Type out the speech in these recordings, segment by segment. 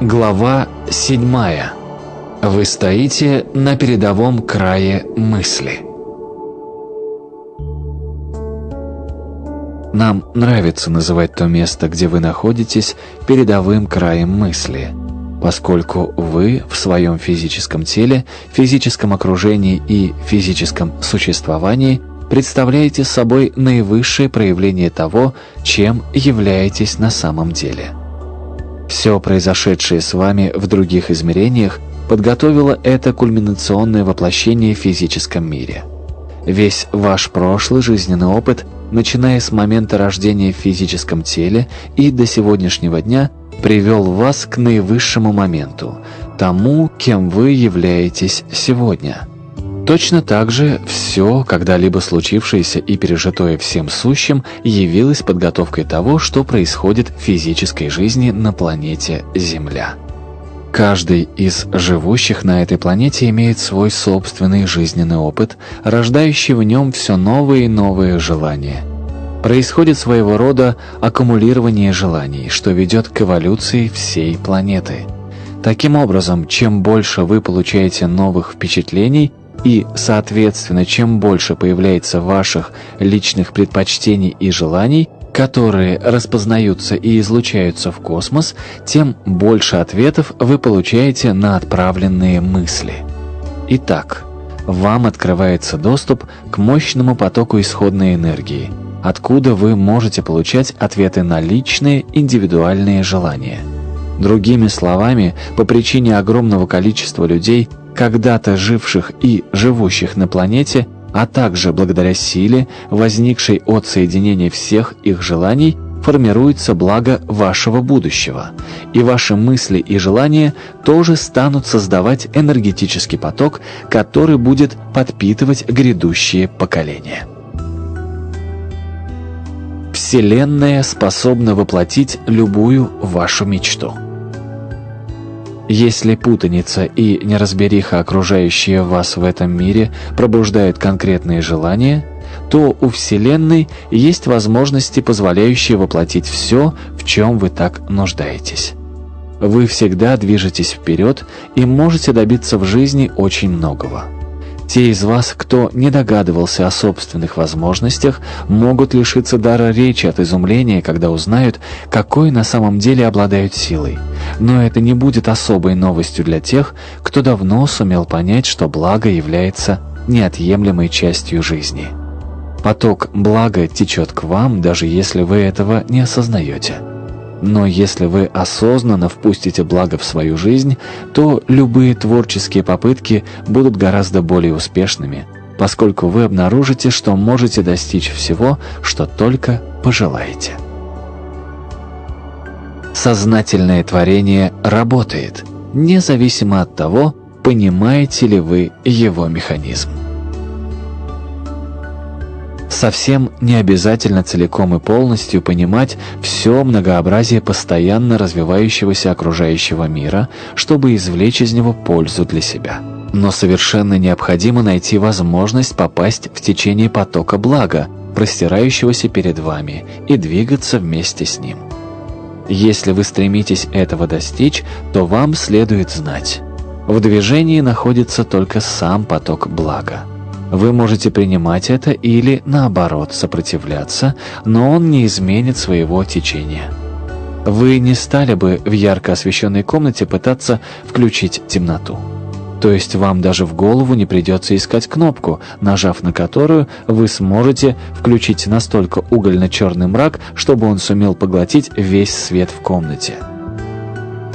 Глава 7. Вы стоите на передовом крае мысли. Нам нравится называть то место, где вы находитесь, передовым краем мысли, поскольку вы в своем физическом теле, физическом окружении и физическом существовании представляете собой наивысшее проявление того, чем являетесь на самом деле – все произошедшее с вами в других измерениях подготовило это кульминационное воплощение в физическом мире. Весь ваш прошлый жизненный опыт, начиная с момента рождения в физическом теле и до сегодняшнего дня, привел вас к наивысшему моменту, тому, кем вы являетесь сегодня – Точно так же все, когда-либо случившееся и пережитое всем сущим, явилось подготовкой того, что происходит в физической жизни на планете Земля. Каждый из живущих на этой планете имеет свой собственный жизненный опыт, рождающий в нем все новые и новые желания. Происходит своего рода аккумулирование желаний, что ведет к эволюции всей планеты. Таким образом, чем больше вы получаете новых впечатлений, и, соответственно, чем больше появляется ваших личных предпочтений и желаний, которые распознаются и излучаются в космос, тем больше ответов вы получаете на отправленные мысли. Итак, вам открывается доступ к мощному потоку исходной энергии, откуда вы можете получать ответы на личные индивидуальные желания. Другими словами, по причине огромного количества людей, когда-то живших и живущих на планете, а также благодаря силе, возникшей от соединения всех их желаний, формируется благо вашего будущего, и ваши мысли и желания тоже станут создавать энергетический поток, который будет подпитывать грядущие поколения. Вселенная способна воплотить любую вашу мечту. Если путаница и неразбериха, окружающие вас в этом мире, пробуждают конкретные желания, то у Вселенной есть возможности, позволяющие воплотить все, в чем вы так нуждаетесь. Вы всегда движетесь вперед и можете добиться в жизни очень многого. Те из вас, кто не догадывался о собственных возможностях, могут лишиться дара речи от изумления, когда узнают, какой на самом деле обладают силой. Но это не будет особой новостью для тех, кто давно сумел понять, что благо является неотъемлемой частью жизни. Поток блага течет к вам, даже если вы этого не осознаете. Но если вы осознанно впустите благо в свою жизнь, то любые творческие попытки будут гораздо более успешными, поскольку вы обнаружите, что можете достичь всего, что только пожелаете. Сознательное творение работает, независимо от того, понимаете ли вы его механизм. Совсем не обязательно целиком и полностью понимать все многообразие постоянно развивающегося окружающего мира, чтобы извлечь из него пользу для себя. Но совершенно необходимо найти возможность попасть в течение потока блага, простирающегося перед вами, и двигаться вместе с ним. Если вы стремитесь этого достичь, то вам следует знать. В движении находится только сам поток блага. Вы можете принимать это или, наоборот, сопротивляться, но он не изменит своего течения. Вы не стали бы в ярко освещенной комнате пытаться включить темноту. То есть вам даже в голову не придется искать кнопку, нажав на которую вы сможете включить настолько угольно-черный мрак, чтобы он сумел поглотить весь свет в комнате.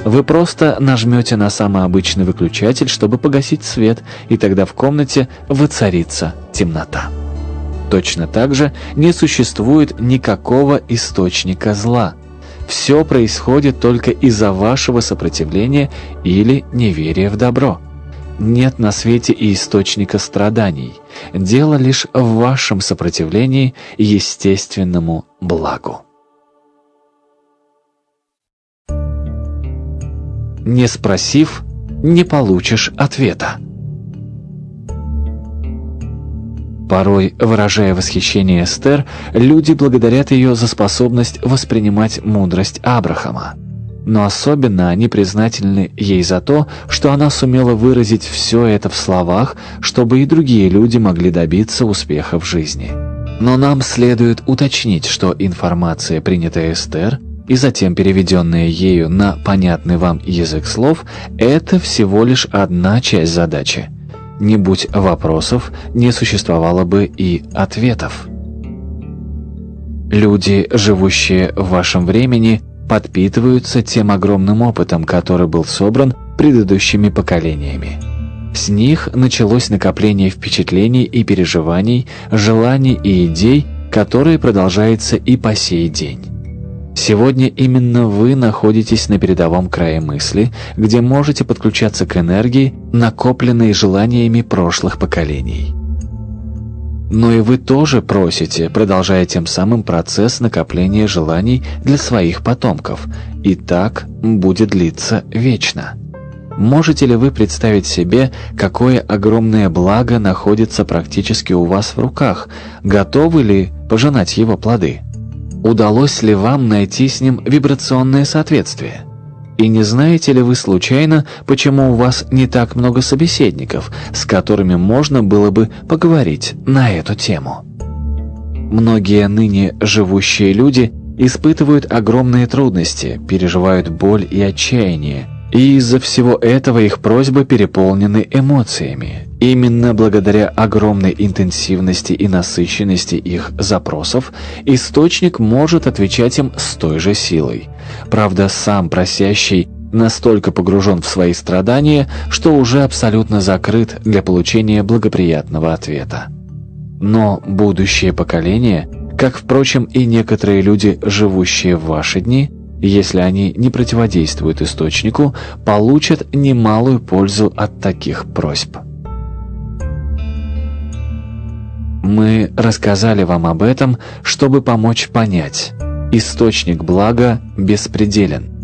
Вы просто нажмете на самый обычный выключатель, чтобы погасить свет, и тогда в комнате воцарится темнота. Точно так же не существует никакого источника зла. Все происходит только из-за вашего сопротивления или неверия в добро. Нет на свете и источника страданий. Дело лишь в вашем сопротивлении естественному благу. Не спросив, не получишь ответа. Порой, выражая восхищение Эстер, люди благодарят ее за способность воспринимать мудрость Абрахама. но особенно они признательны ей за то, что она сумела выразить все это в словах, чтобы и другие люди могли добиться успеха в жизни. Но нам следует уточнить, что информация, принятая Эстер, и затем переведенная ею на понятный вам язык слов, это всего лишь одна часть задачи. Не будь вопросов, не существовало бы и ответов. Люди, живущие в вашем времени, подпитываются тем огромным опытом, который был собран предыдущими поколениями. С них началось накопление впечатлений и переживаний, желаний и идей, которые продолжается и по сей день. Сегодня именно вы находитесь на передовом крае мысли, где можете подключаться к энергии, накопленной желаниями прошлых поколений. Но и вы тоже просите, продолжая тем самым процесс накопления желаний для своих потомков, и так будет длиться вечно. Можете ли вы представить себе, какое огромное благо находится практически у вас в руках? Готовы ли пожинать его плоды? Удалось ли вам найти с ним вибрационное соответствие? И не знаете ли вы случайно, почему у вас не так много собеседников, с которыми можно было бы поговорить на эту тему? Многие ныне живущие люди испытывают огромные трудности, переживают боль и отчаяние, и из-за всего этого их просьбы переполнены эмоциями. Именно благодаря огромной интенсивности и насыщенности их запросов источник может отвечать им с той же силой. Правда, сам просящий настолько погружен в свои страдания, что уже абсолютно закрыт для получения благоприятного ответа. Но будущее поколение, как, впрочем, и некоторые люди, живущие в ваши дни – если они не противодействуют источнику, получат немалую пользу от таких просьб. Мы рассказали вам об этом, чтобы помочь понять. Источник блага беспределен.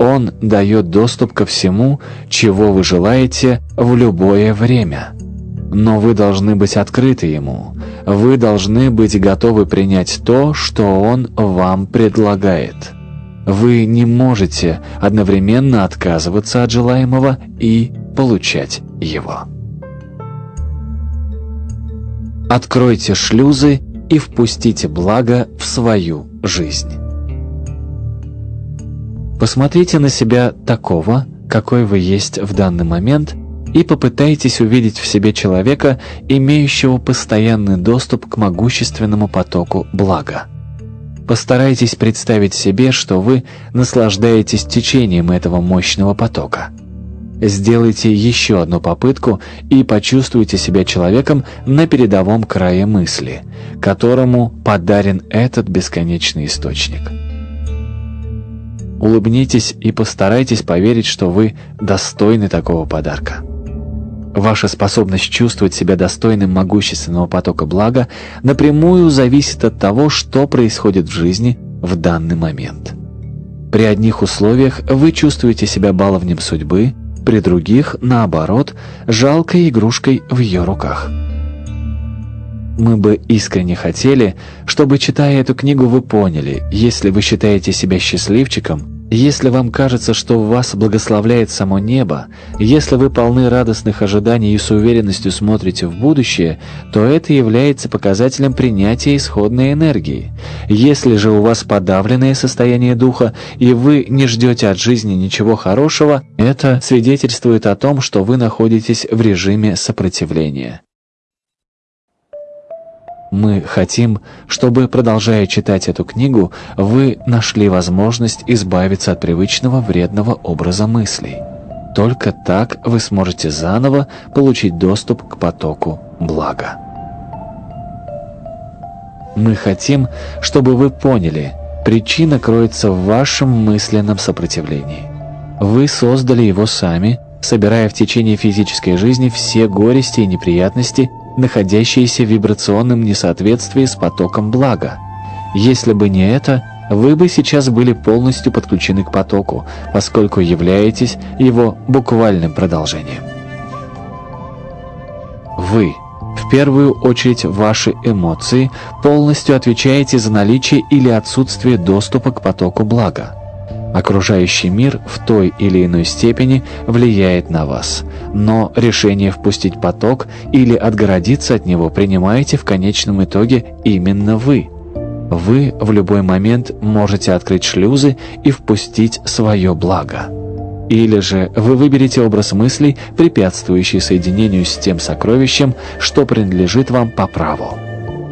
Он дает доступ ко всему, чего вы желаете в любое время. Но вы должны быть открыты ему. Вы должны быть готовы принять то, что он вам предлагает. Вы не можете одновременно отказываться от желаемого и получать его. Откройте шлюзы и впустите благо в свою жизнь. Посмотрите на себя такого, какой вы есть в данный момент, и попытайтесь увидеть в себе человека, имеющего постоянный доступ к могущественному потоку блага. Постарайтесь представить себе, что вы наслаждаетесь течением этого мощного потока. Сделайте еще одну попытку и почувствуйте себя человеком на передовом крае мысли, которому подарен этот бесконечный источник. Улыбнитесь и постарайтесь поверить, что вы достойны такого подарка. Ваша способность чувствовать себя достойным могущественного потока блага напрямую зависит от того, что происходит в жизни в данный момент. При одних условиях вы чувствуете себя баловнем судьбы, при других, наоборот, жалкой игрушкой в ее руках. Мы бы искренне хотели, чтобы, читая эту книгу, вы поняли, если вы считаете себя счастливчиком, если вам кажется, что вас благословляет само небо, если вы полны радостных ожиданий и с уверенностью смотрите в будущее, то это является показателем принятия исходной энергии. Если же у вас подавленное состояние духа, и вы не ждете от жизни ничего хорошего, это свидетельствует о том, что вы находитесь в режиме сопротивления. Мы хотим, чтобы, продолжая читать эту книгу, вы нашли возможность избавиться от привычного вредного образа мыслей. Только так вы сможете заново получить доступ к потоку блага. Мы хотим, чтобы вы поняли, причина кроется в вашем мысленном сопротивлении. Вы создали его сами, собирая в течение физической жизни все горести и неприятности, находящиеся в вибрационном несоответствии с потоком блага. Если бы не это, вы бы сейчас были полностью подключены к потоку, поскольку являетесь его буквальным продолжением. Вы, в первую очередь ваши эмоции, полностью отвечаете за наличие или отсутствие доступа к потоку блага. Окружающий мир в той или иной степени влияет на вас, но решение впустить поток или отгородиться от него принимаете в конечном итоге именно вы. Вы в любой момент можете открыть шлюзы и впустить свое благо. Или же вы выберете образ мыслей, препятствующий соединению с тем сокровищем, что принадлежит вам по праву.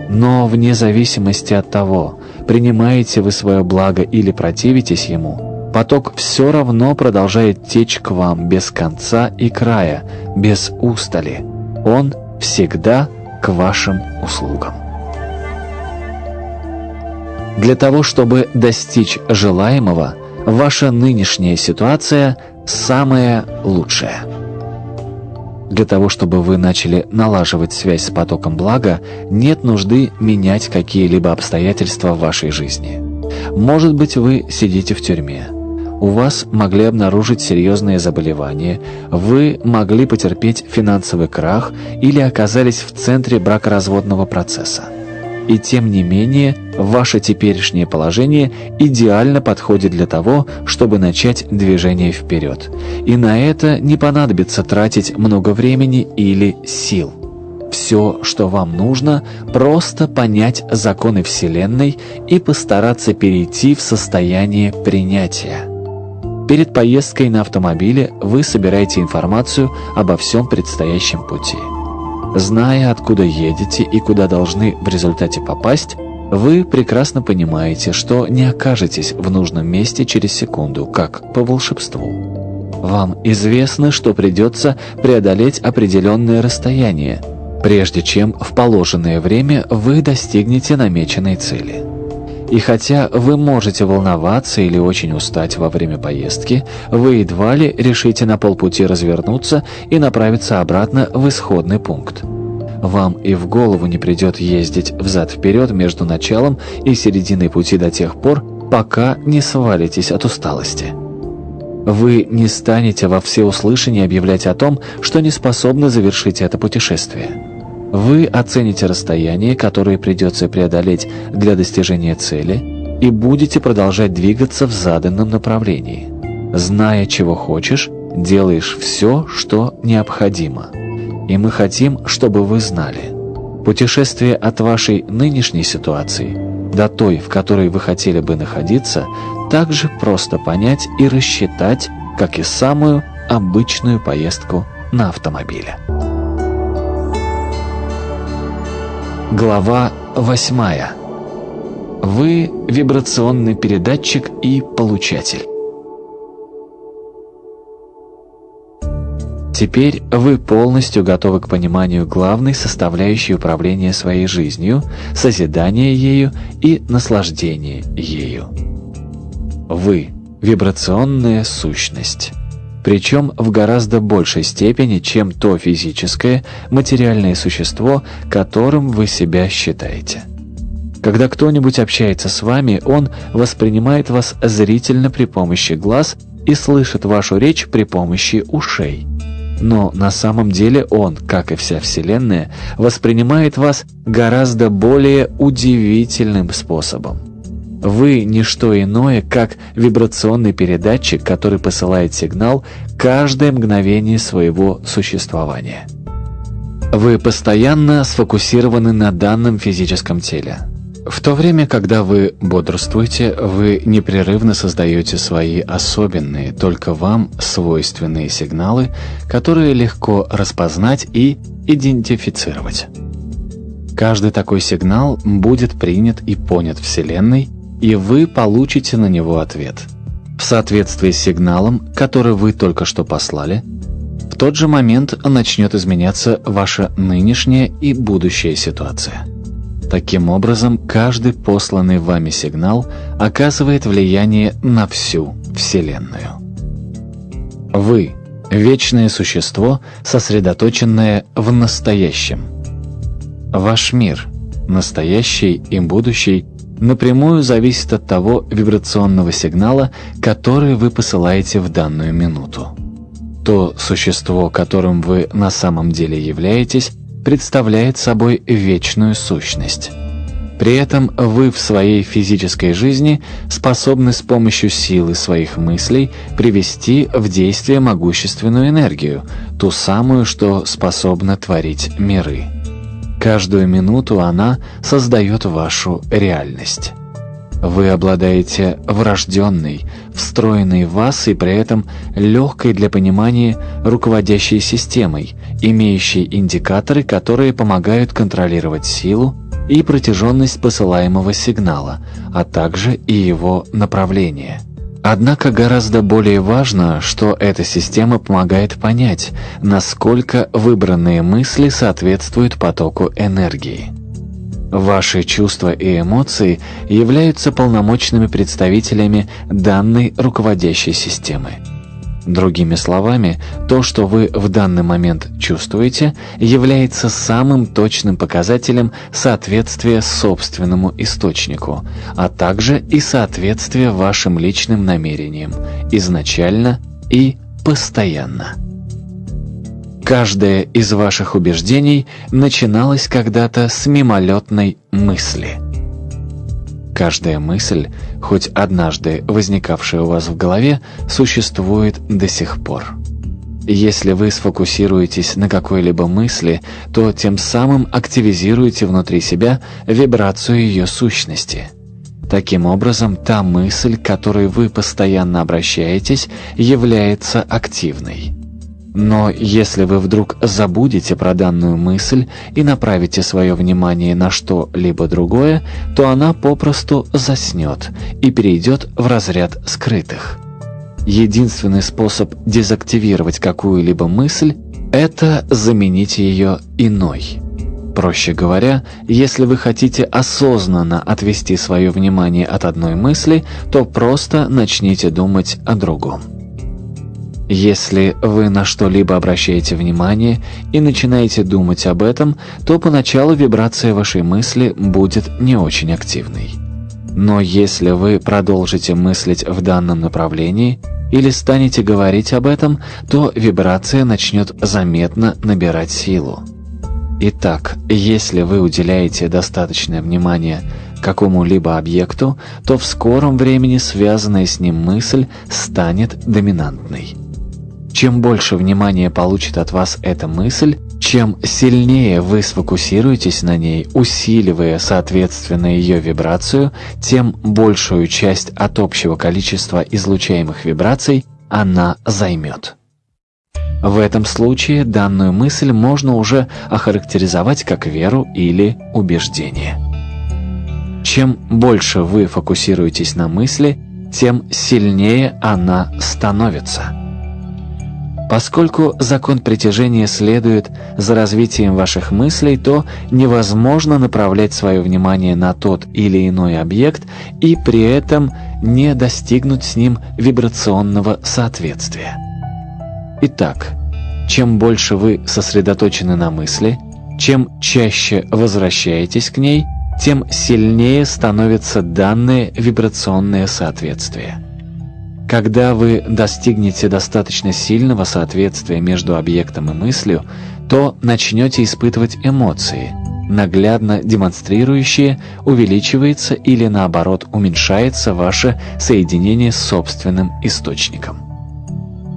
Но вне зависимости от того, принимаете вы свое благо или противитесь ему – Поток все равно продолжает течь к вам без конца и края, без устали. Он всегда к вашим услугам. Для того, чтобы достичь желаемого, ваша нынешняя ситуация самая лучшая. Для того, чтобы вы начали налаживать связь с потоком блага, нет нужды менять какие-либо обстоятельства в вашей жизни. Может быть, вы сидите в тюрьме у вас могли обнаружить серьезные заболевания, вы могли потерпеть финансовый крах или оказались в центре бракоразводного процесса. И тем не менее, ваше теперешнее положение идеально подходит для того, чтобы начать движение вперед. И на это не понадобится тратить много времени или сил. Все, что вам нужно, просто понять законы Вселенной и постараться перейти в состояние принятия. Перед поездкой на автомобиле вы собираете информацию обо всем предстоящем пути. Зная, откуда едете и куда должны в результате попасть, вы прекрасно понимаете, что не окажетесь в нужном месте через секунду, как по волшебству. Вам известно, что придется преодолеть определенное расстояние, прежде чем в положенное время вы достигнете намеченной цели. И хотя вы можете волноваться или очень устать во время поездки, вы едва ли решите на полпути развернуться и направиться обратно в исходный пункт. Вам и в голову не придет ездить взад-вперед между началом и серединой пути до тех пор, пока не свалитесь от усталости. Вы не станете во всеуслышание объявлять о том, что не способны завершить это путешествие. Вы оцените расстояние, которое придется преодолеть для достижения цели, и будете продолжать двигаться в заданном направлении. Зная, чего хочешь, делаешь все, что необходимо. И мы хотим, чтобы вы знали. Путешествие от вашей нынешней ситуации до той, в которой вы хотели бы находиться, также просто понять и рассчитать, как и самую обычную поездку на автомобиле. Глава 8. Вы вибрационный передатчик и получатель. Теперь вы полностью готовы к пониманию главной составляющей управления своей жизнью, созидания ею и наслаждения ею. Вы – вибрационная сущность причем в гораздо большей степени, чем то физическое, материальное существо, которым вы себя считаете. Когда кто-нибудь общается с вами, он воспринимает вас зрительно при помощи глаз и слышит вашу речь при помощи ушей. Но на самом деле он, как и вся Вселенная, воспринимает вас гораздо более удивительным способом. Вы – не что иное, как вибрационный передатчик, который посылает сигнал каждое мгновение своего существования. Вы постоянно сфокусированы на данном физическом теле. В то время, когда вы бодрствуете, вы непрерывно создаете свои особенные, только вам свойственные сигналы, которые легко распознать и идентифицировать. Каждый такой сигнал будет принят и понят Вселенной – и вы получите на него ответ. В соответствии с сигналом, который вы только что послали, в тот же момент начнет изменяться ваша нынешняя и будущая ситуация. Таким образом, каждый посланный вами сигнал оказывает влияние на всю Вселенную. Вы – вечное существо, сосредоточенное в настоящем. Ваш мир – настоящий и будущий напрямую зависит от того вибрационного сигнала, который вы посылаете в данную минуту. То существо, которым вы на самом деле являетесь, представляет собой вечную сущность. При этом вы в своей физической жизни способны с помощью силы своих мыслей привести в действие могущественную энергию, ту самую, что способна творить миры. Каждую минуту она создает вашу реальность. Вы обладаете врожденной, встроенной в вас и при этом легкой для понимания руководящей системой, имеющей индикаторы, которые помогают контролировать силу и протяженность посылаемого сигнала, а также и его направление. Однако гораздо более важно, что эта система помогает понять, насколько выбранные мысли соответствуют потоку энергии. Ваши чувства и эмоции являются полномочными представителями данной руководящей системы. Другими словами, то, что вы в данный момент чувствуете, является самым точным показателем соответствия собственному источнику, а также и соответствия вашим личным намерениям, изначально и постоянно. Каждое из ваших убеждений начиналось когда-то с мимолетной мысли. Каждая мысль, хоть однажды возникавшая у вас в голове, существует до сих пор. Если вы сфокусируетесь на какой-либо мысли, то тем самым активизируете внутри себя вибрацию ее сущности. Таким образом, та мысль, к которой вы постоянно обращаетесь, является активной. Но если вы вдруг забудете про данную мысль и направите свое внимание на что-либо другое, то она попросту заснет и перейдет в разряд скрытых. Единственный способ дезактивировать какую-либо мысль – это заменить ее иной. Проще говоря, если вы хотите осознанно отвести свое внимание от одной мысли, то просто начните думать о другом. Если вы на что-либо обращаете внимание и начинаете думать об этом, то поначалу вибрация вашей мысли будет не очень активной. Но если вы продолжите мыслить в данном направлении или станете говорить об этом, то вибрация начнет заметно набирать силу. Итак, если вы уделяете достаточное внимание какому-либо объекту, то в скором времени связанная с ним мысль станет доминантной. Чем больше внимания получит от вас эта мысль, чем сильнее вы сфокусируетесь на ней, усиливая соответственно ее вибрацию, тем большую часть от общего количества излучаемых вибраций она займет. В этом случае данную мысль можно уже охарактеризовать как веру или убеждение. Чем больше вы фокусируетесь на мысли, тем сильнее она становится. Поскольку закон притяжения следует за развитием ваших мыслей, то невозможно направлять свое внимание на тот или иной объект и при этом не достигнуть с ним вибрационного соответствия. Итак, чем больше вы сосредоточены на мысли, чем чаще возвращаетесь к ней, тем сильнее становится данное вибрационное соответствие. Когда вы достигнете достаточно сильного соответствия между объектом и мыслью, то начнете испытывать эмоции, наглядно демонстрирующие, увеличивается или наоборот уменьшается ваше соединение с собственным источником.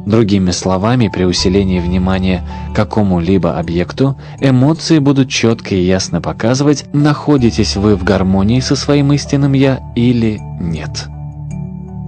Другими словами, при усилении внимания какому-либо объекту, эмоции будут четко и ясно показывать, находитесь вы в гармонии со своим истинным «я» или нет.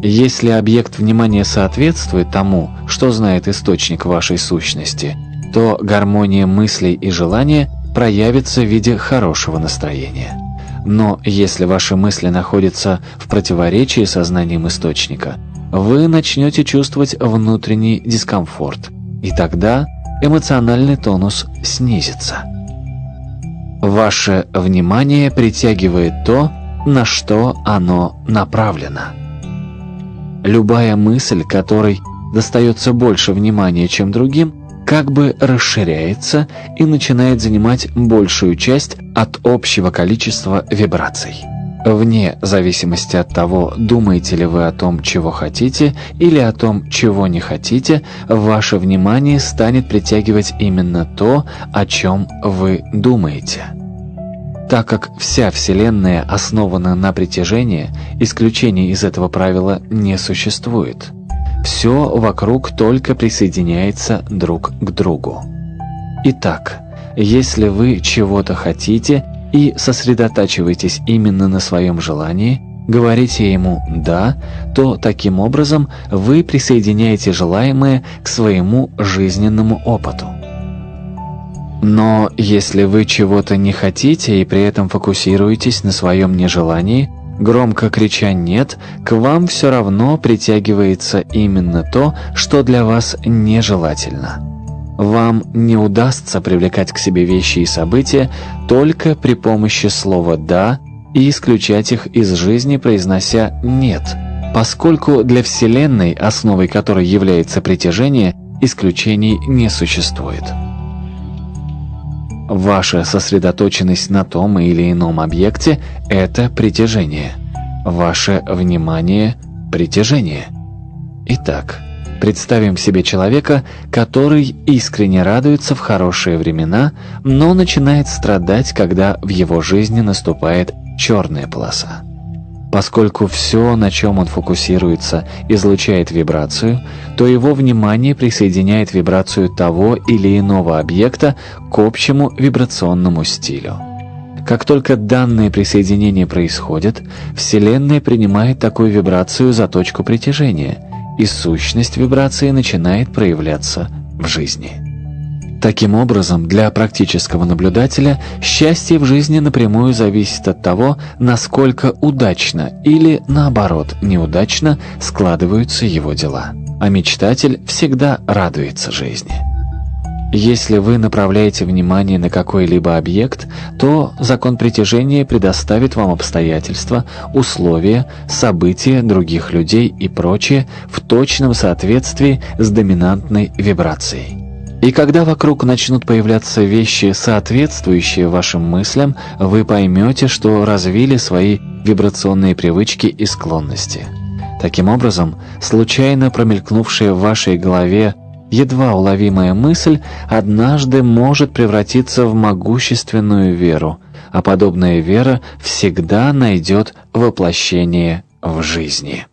Если объект внимания соответствует тому, что знает источник вашей сущности, то гармония мыслей и желания проявится в виде хорошего настроения. Но если ваши мысли находятся в противоречии со знанием источника, вы начнете чувствовать внутренний дискомфорт, и тогда эмоциональный тонус снизится. Ваше внимание притягивает то, на что оно направлено. Любая мысль, которой достается больше внимания, чем другим, как бы расширяется и начинает занимать большую часть от общего количества вибраций. Вне зависимости от того, думаете ли вы о том, чего хотите, или о том, чего не хотите, ваше внимание станет притягивать именно то, о чем вы думаете. Так как вся Вселенная основана на притяжении, исключений из этого правила не существует. Все вокруг только присоединяется друг к другу. Итак, если вы чего-то хотите и сосредотачиваетесь именно на своем желании, говорите ему «да», то таким образом вы присоединяете желаемое к своему жизненному опыту. Но если вы чего-то не хотите и при этом фокусируетесь на своем нежелании, громко крича «нет», к вам все равно притягивается именно то, что для вас нежелательно. Вам не удастся привлекать к себе вещи и события только при помощи слова «да» и исключать их из жизни, произнося «нет», поскольку для Вселенной, основой которой является притяжение, исключений не существует. Ваша сосредоточенность на том или ином объекте – это притяжение. Ваше внимание – притяжение. Итак, представим себе человека, который искренне радуется в хорошие времена, но начинает страдать, когда в его жизни наступает черная полоса. Поскольку все, на чем он фокусируется, излучает вибрацию, то его внимание присоединяет вибрацию того или иного объекта к общему вибрационному стилю. Как только данное присоединение происходит, Вселенная принимает такую вибрацию за точку притяжения, и сущность вибрации начинает проявляться в жизни. Таким образом, для практического наблюдателя счастье в жизни напрямую зависит от того, насколько удачно или, наоборот, неудачно складываются его дела. А мечтатель всегда радуется жизни. Если вы направляете внимание на какой-либо объект, то закон притяжения предоставит вам обстоятельства, условия, события других людей и прочее в точном соответствии с доминантной вибрацией. И когда вокруг начнут появляться вещи, соответствующие вашим мыслям, вы поймете, что развили свои вибрационные привычки и склонности. Таким образом, случайно промелькнувшая в вашей голове едва уловимая мысль однажды может превратиться в могущественную веру, а подобная вера всегда найдет воплощение в жизни.